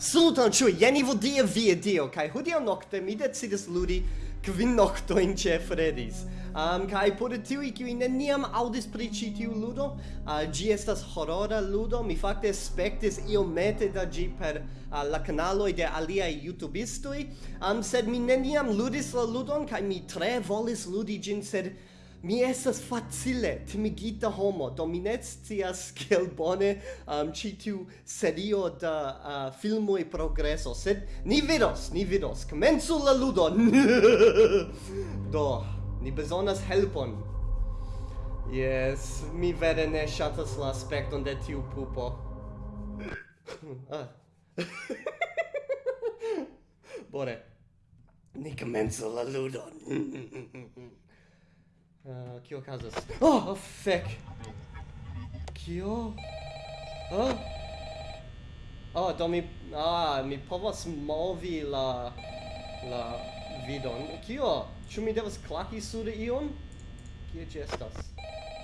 Saluton ciui, jen vo dia vie dio, kai hodio nocte mi decidis ludi kvin noctoin ce Fredis. Um, kai por tiui kiui neniam audis pri ci tiu ludo, uh, gi estas horora ludo, mi fakte spektis iomete da gi per uh, la kanaloj de aliaj YouTubistoj, um, sed mi neniam ludis la ludon, kai mi tre volis ludi gin, sed Mi estas facile timigita homo, do mi ne scias kiel bone um, ĉi tiu serio da uh, filmoj progreso, sed ni vidos, ni vidos. Komencu la ludon. do, ni bezonas helpon. Yes, mi vere ne ŝatas la aspekton de tiu pupo. ah. Bone. Ni komencu la ludon. Uh, kio casas? Oh, oh fek! Kio? Oh? Oh, do mi... Ah, mi povas movi la... la vidon. Kio? Ĉu mi devas klaki sur ion? Kie ĝi estas?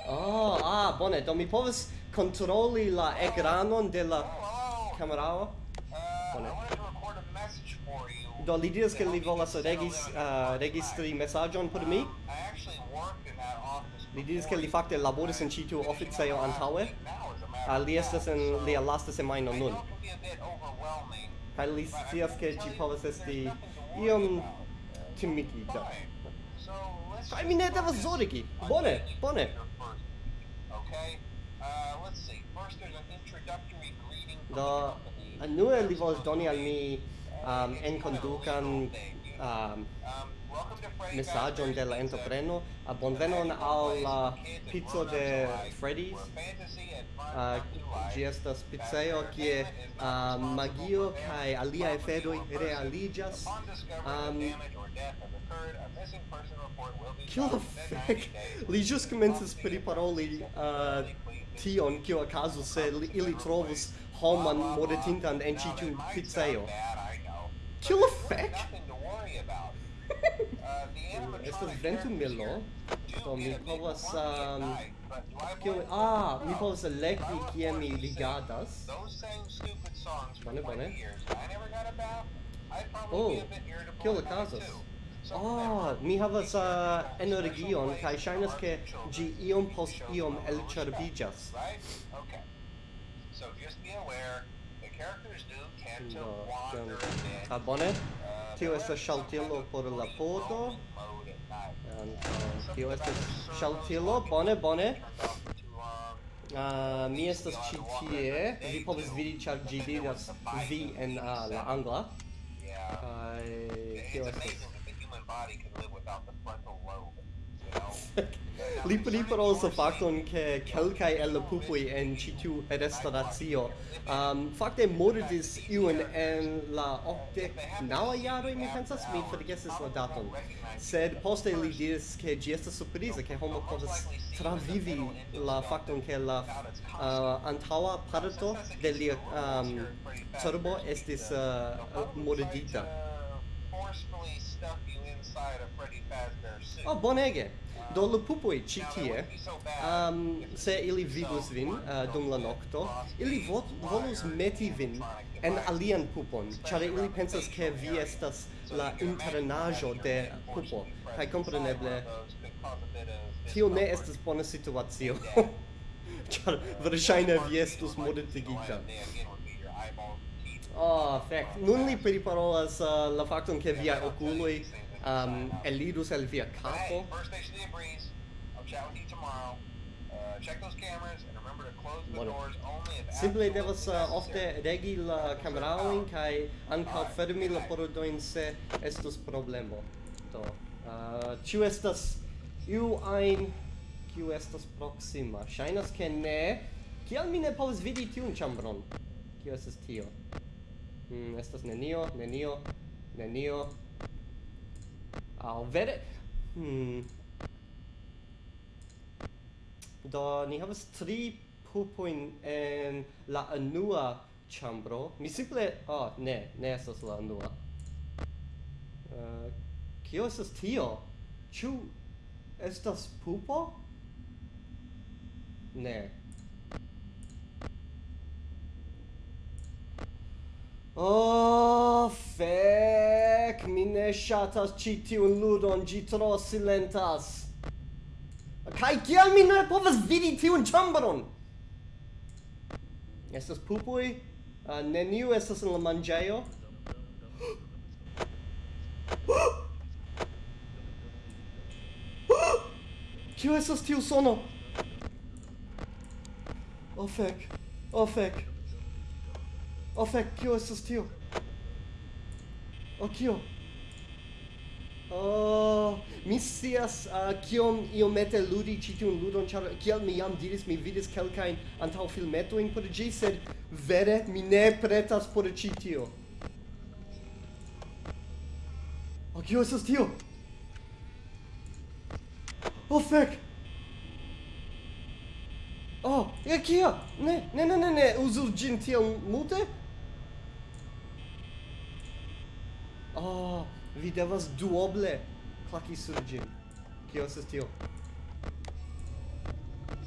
Oh, ah, bone, do mi povas kontroli la ekranon de la kamerao. Bone. Do li diras ke li volas regis, uh, registri mesaĝon por mi? Li diris ke li fakte laboris en ĉi tiu oficejo antaŭe. Uh, li estas en lia lasta semajno nun. Kaj li scias ke ĝi povas esti iom timigita. Kaj mi ne devas zorgi. Bone, bone. Do, anue li volas doni al mi um, enkondukan um, messaggio de la entrepreno. a bonvenon al la pizzo de Freddy's. Uh, gesta estas che a uh, magio kai aliae fedoi realigas. Um, Kio la fec? Li jus comences priparoli uh, tion kio acaso se ili trovus homan modetintan en citiu pizzeo. Kio la fec? estas ventu ventumilo do mi povas um, kiu ah mi povas elekti kie mi ligadas bone bone oh kiu okazas Ah, oh, mi havas uh, energion kai shainas ke gi iom post iom el elĉerbiĝas. So just be aware, the character's do tend to wander. Ah, bone. Tio estas shaltilo por la podo. Tio estas shaltilo Bone, bone. Uh, mi estas ĉi tie. Vi povas vidi ĉar ĝi diras vi en uh, la angla. Kaj tio estas li li parolas la fakton ke kelkaj el la pupoj en ĉi tiu restauracio um, fakte mortis iun en la okdek naŭa jaroj mi pensas mi forgesis la daton. Sed poste li diris ke ĝi estas surpriza ke homo povas travivi la fakton ke la uh, antaŭa parto de lia um, cerbo estis uh, mordita Oh, bonege! do pupoi ci tie, um, se ili vidus vin uh, dum la nocto ili vo volus meti vin en alian pupon, ĉar ili pensas ke vi estas la internajo de pupo, kaj kompreneble tio ne estas bona situacio. char verŝajne vi estus mortigita. Oh, fek. Nun li periparolas uh, la factum ke via oculoi um, elidus el via capo. Hey, First Nation Indian Breeze, I'll chat with you tomorrow. Uh, check those cameras and remember to close the doors only if Simple devas uh, ofte regi la cameraoin uh, kai ankaŭ right. fermi la pordojn se estos problemo. Do, uh, ĉu estas iu ajn kiu estas proksima? Ŝajnas ke ne. Kial mi ne povas vidi tiun ĉambron? Kio estas tio? Mm, estas nenio, nenio, nenio, aŭ vere? Hmm. do ni havas tri pupojn en la unua ĉambro. Mi simple oh ne ne estas la unua uh, eh, kio estas tio? Ĉu estas pupo? Ne. Oh, fe ne shatas ci tiun ludon, gi tro silentas. kai kiel mi ne povas vidi tiun ĉambron? Estas pupui uh, ah, neniu estas en la manĝejo. Kio estas tiu sono? Oh fek. Oh fek. Oh fek, kio estas tio? Oh kio? Oh, mi scias uh, kiom iomete ludi ĉi tiun ludon, ĉar kiel mi jam diris, mi vidis kelkajn antaŭfilmetojn por ĝi, sed vere mi ne pretas por ĉi tio. Oh, kio estas tio? Oh, fek! Oh, ja kia! Ne, ne, ne, ne, ne, uzu gin tiel multe? devas duoble klaki sur ĝin. Kio estas tio?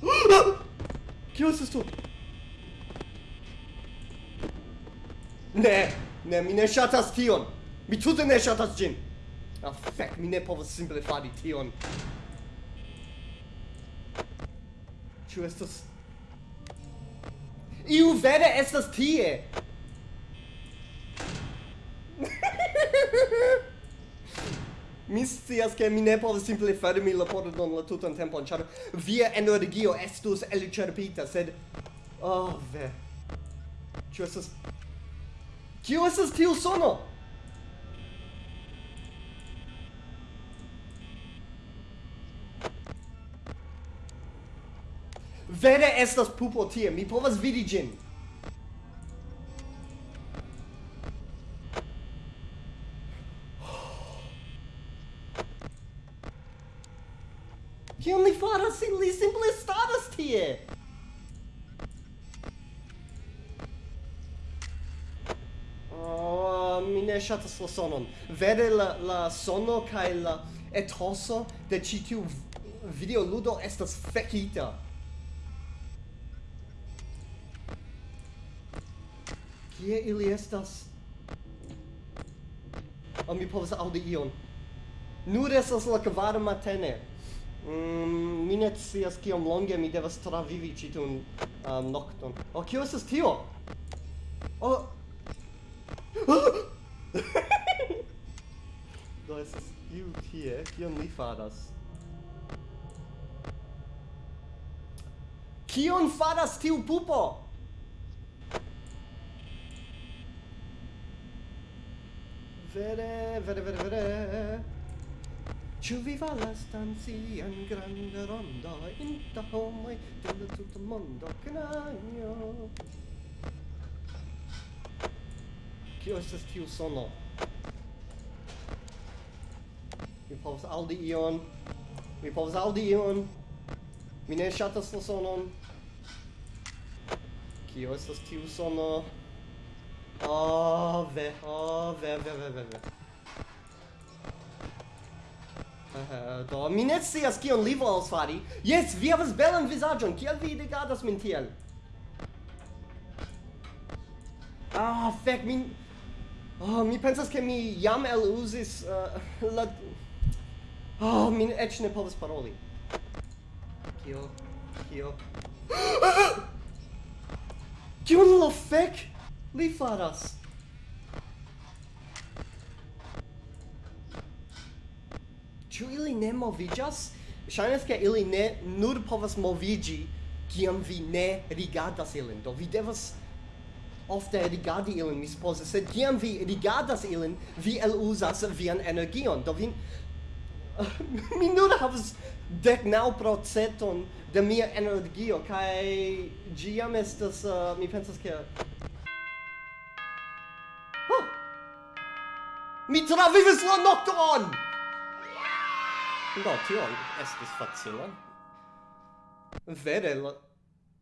Kio estas tio? Ne, ne, mi ne ŝatas tion. Mi tute ne ŝatas ĝin. Ah, fek, mi ne povas simple fari tion. Ĉu estas... Iu vere estas tie! mi scias che mi ne povas simple fermi la pordon la tutan tempon, char via energio estus elcerpita, sed... Oh, ve... Ĉu esas... Kio esas tiu sono? Vere estas pupo tie, mi povas vidi gin. ne la sonon. Vere la la sono kai la etoso de ĉi tiu videoludo estas fekita. Kie ili estas? Oh, mi povas aŭdi ion. Nur estas la kvara matene. Mm, mi ne scias kiom longe mi devas travivi ĉi tiun um, nokton. Oh, kio estas tio? iu tie, kion li faras. Kion faras tiu pupo? Vere, vere, vere, vere. Ciu vi falas stanzi en grande rondo in ta de del tuta mondo knanjo? Kio estes tiu sono? povas aŭdi ion. Mi povas aŭdi ion. Mi ne ŝatas la sonon. Kio estas tiu sono? Oh, ve, oh, ve, ve, ve, ve, ve. Uh, do, mi ne scias kion li volas fari. Jes, vi havas belan vizaĝon. Kiel vi rigardas min tiel? Ah, oh, fek, mi... Oh, ah, mi pensas ke mi jam eluzis uh, la Oh, min eĉ ne povas paroli. Kio? Kio? Kion la fek li faras? Ĉu ili ne moviĝas? Ŝajnas ke ili ne nur povas moviĝi kiam vi ne rigardas ilin. Do vi devas ofte rigardi ilin, mi supozas, sed kiam vi rigardas ilin, vi eluzas vian energion. Do vi mi nun havas dek naŭ procenton de mia energio, kai jam estas, uh, mi pensas ke Oh! Mi travivis la nocton! Do, tio estis facila. Vere, la,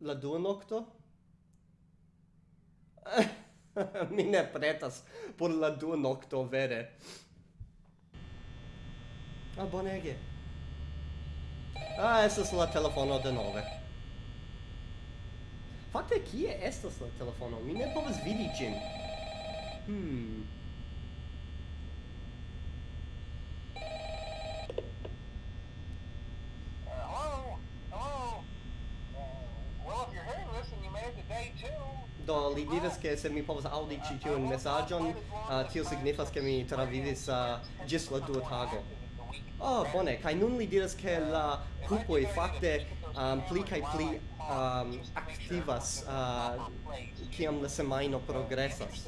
la dua nocto? mi ne pretas por la dua nocto, vere. Ah, bonege. Ah, estas la telefono de nove. Fakte, kie estas la telefono? Mi ne povas vidi ĝin. Hmm. Do, li diras che se mi povas aŭdi ĉi tiun mesaĝon, uh, uh tio signifas ke mi travivis uh, ĝis la dua tago oh bone kai nun li diras ke la pupoi fakte um, pli kai pli um, aktivas uh, kiam la semaino progresas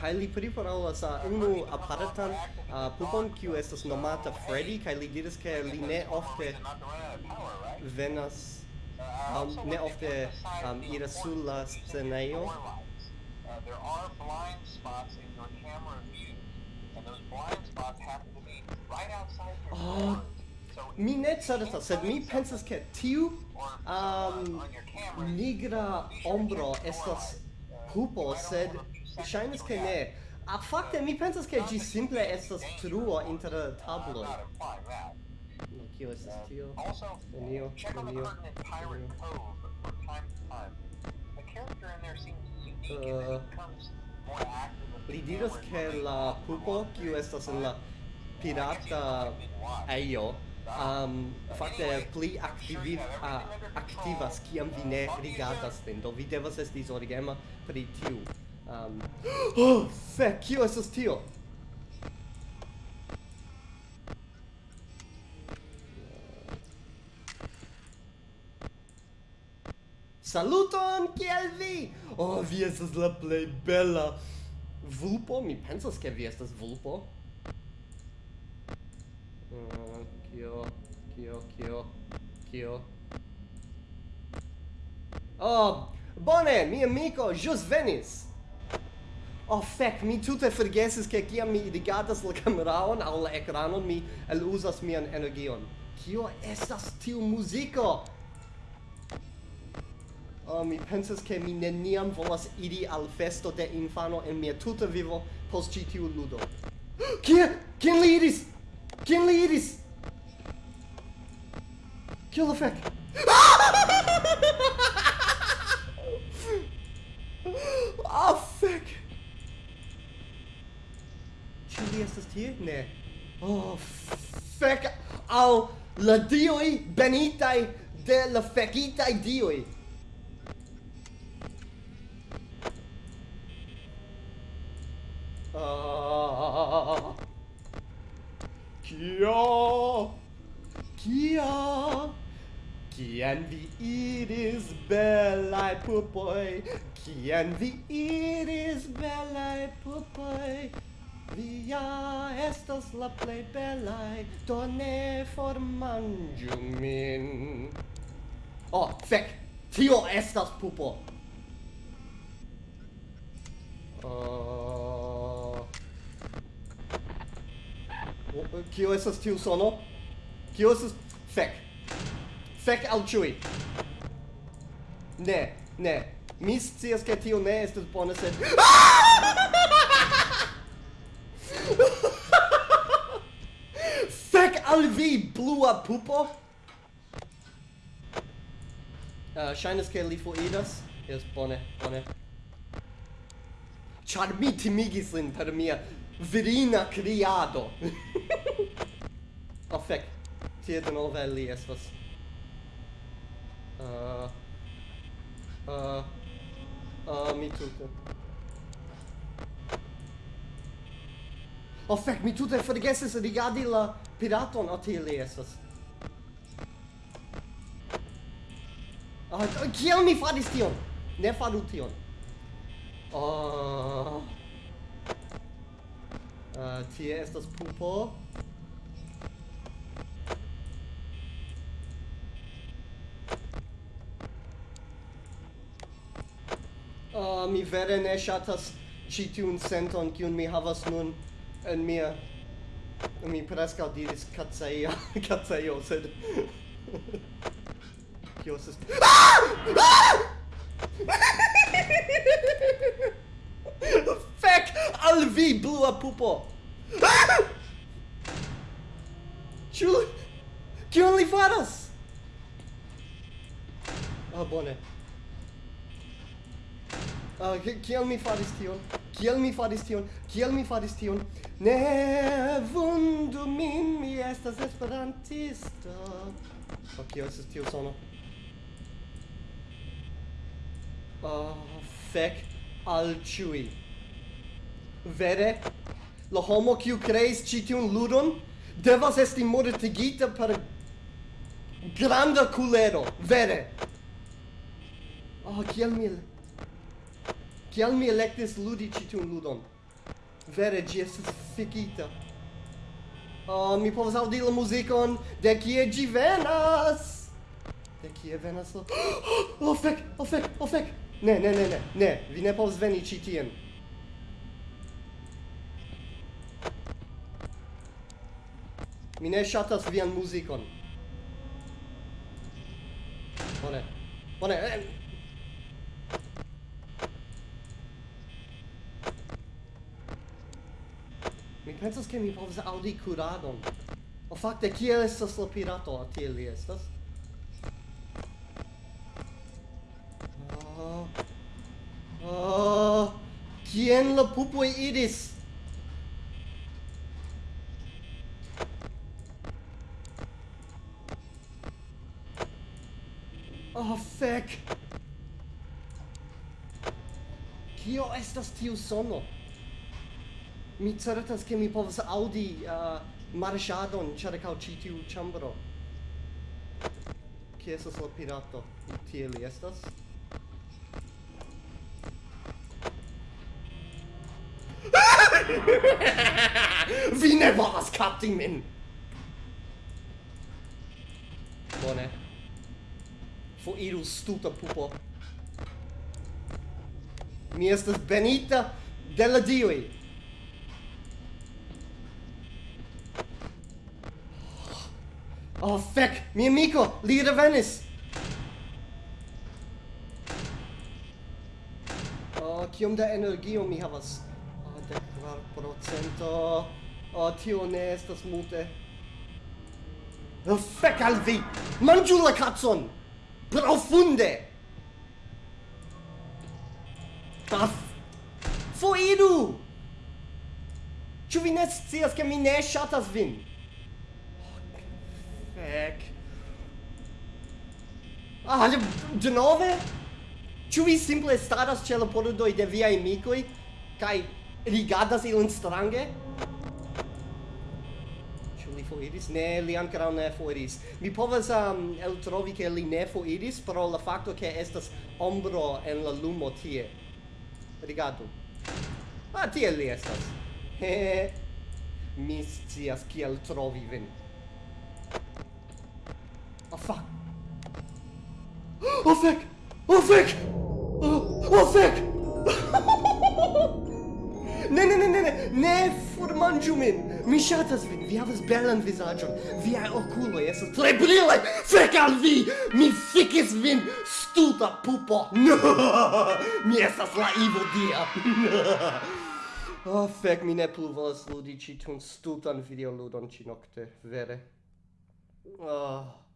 Kai li priparolas uh, unu apartan uh, pupon kiu estas nomata Freddy kai li diras ke li ne ofte venas um, ne ofte um, ira sulla scenario. scenejo Oh, mi ne certas, sed mi pensas ke tiu um, nigra ombro estas pupo, sed ŝajnas ke ne. A fakte mi pensas ke ĝi simple estas truo inter tabloj. No, kio estas tio? Nenio, nenio, nenio. Uh, li diras che la pupo kiu estas en la pirata eio um, fakte pli aktivi, uh, aktivas kiam vi ne rigardas nin do vi devas esti zorgema pri tiu um, oh, fek, kio estas tio? Saluton, kiel vi? Oh, vi estas la plej bela vulpo, mi pensas ke vi estas vulpo. Uh, kio, kio, kio, kio. Oh, bone, mi amico jus venis. Oh, fec, mi tute forgesis che kiam mi rigatas la cameraon al la ecranon, mi elusas mian energion. Kio estas tiu musico? uh, mi pensas che mi neniam volas iri al festo de infano en mia tuta vivo post ci tiu ludo. Kie? Kien li iris? Kien li iris? Kio la fek? Ah, fek! Ĉu li estas tie? Ne. Oh, fek al la dioj benitaj de la fekitaj dioj. belai pupoi, kien vi iris, belai pupoi, Vi ja estas la plei belai, Do ne formangiu min. Oh, fec! Tio estas pupo! Uh... Kio esas tiu sono? Kio esas... Fek! Fek al ciui! Ne, Ne, mi scias ke tio ne estas bone sed Fek al vi blua pupo. Uh, ŝajnas ke li foriras. Yes, bone, bone. Char mi timigis lin per mia virina criado. oh, fec. Tie denove li estas... Ah, ah, mi tute. Oh, fec, mi tute forgesis rigardi la piraton, a tie li estas. Ah, kiel mi faris tion? Ne faru tion. Oh. Uh, tie estas pupo. uh, mi vere ne ŝatas ĉi tiun senton kiun mi havas nun en mia mi preskaŭ diris kaceja kacejo sed kio estas ah! ah! Fek al vi blua pupo ah! Ĉu kion li faras? Ah, bone uh, kiel mi faris tion? Kiel mi faris tion? Kiel mi faris tion? Ne vundu min mi estas esperantisto oh, kio estas tio sono. Oh, fek al ĉiuj vere la homo kiu kreis ĉi tiun ludon devas esti mortigita per granda kulero. Vere. Oh kiel mi Kial mi electis ludi ci tiun ludon? Vere gi estes fikita. Oh, mi povas audi la muzikon de kie gi venas. De kie venas la... Oh, oh, fek, oh, fek, oh, fek. Ne, ne, ne, ne, ne, vi ne povas veni ci tien. Mi ne shatas vian muzikon. Bone. Bone, pensas che mi povas audi curadon. O fakte kiel estas la pirato tiel li estas? Oh. Oh. Kien la pupoi iris? Oh, fek! Kio estas tiu sono? mi certas che mi povas audi uh, marŝadon ĉirkaŭ ĉi tiu ĉambro kie estas la pirato tie li estas Vi ne volas kapti min! Bone. Foiru stuta pupo. Mi estas benita de la dioi. Oh, fec! Mi amico! Li revenis! Oh, kiom da energio mi havas? Oh, de kvar procento... Oh, tio ne estas mute. Oh, fec al vi! Mangiu la cazon! Profunde! Taf! Foiru! Ciu vi ne scias, che mi ne shatas vin? Frec. Ah, de nove? Ĉu vi simple staras ĉe la pordoj de viaj amikoj kaj rigardas ilin strange? Ĉu li foriris? Ne, li ankoraŭ ne foriris. Mi povas um, eltrovi ke li ne foriris pro la fakto ke estas ombro en la lumo tie. Rigardu. Ah, tie li estas. Mi scias kiel trovi vin. Oh fuck! Oh fuck! Oh, oh fuck! ne, ne, ne, ne, ne, ne formanĝu min! Mi ŝatas vin, vi havas belan vizaĝon, viaj okuloj estas tre brilaj! Fek al vi! Mi fikis vin, stuta pupo! mi estas la ivo dia! oh, fek, mi ne plu volas ludi ĉi tiun stutan videoludon ĉi nokte, vere. Oh.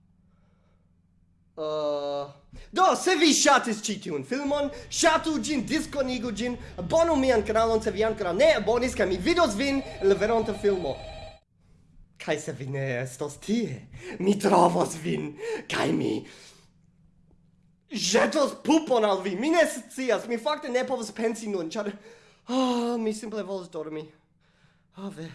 Uh, do, se vi ŝatis ĉi tiun filmon, ŝatu ĝin, diskonigu ĝin, abonu mian kanalon se vi ankoraŭ ne abonis kaj mi vidos vin en la veronta filmo. Kaj se vi ne estos tie, mi trovos vin kaj mi ĵetos pupon al vi. Mi ne scias, mi fakte ne povas pensi nun, ĉar oh, mi simple volas dormi. Oh, ve.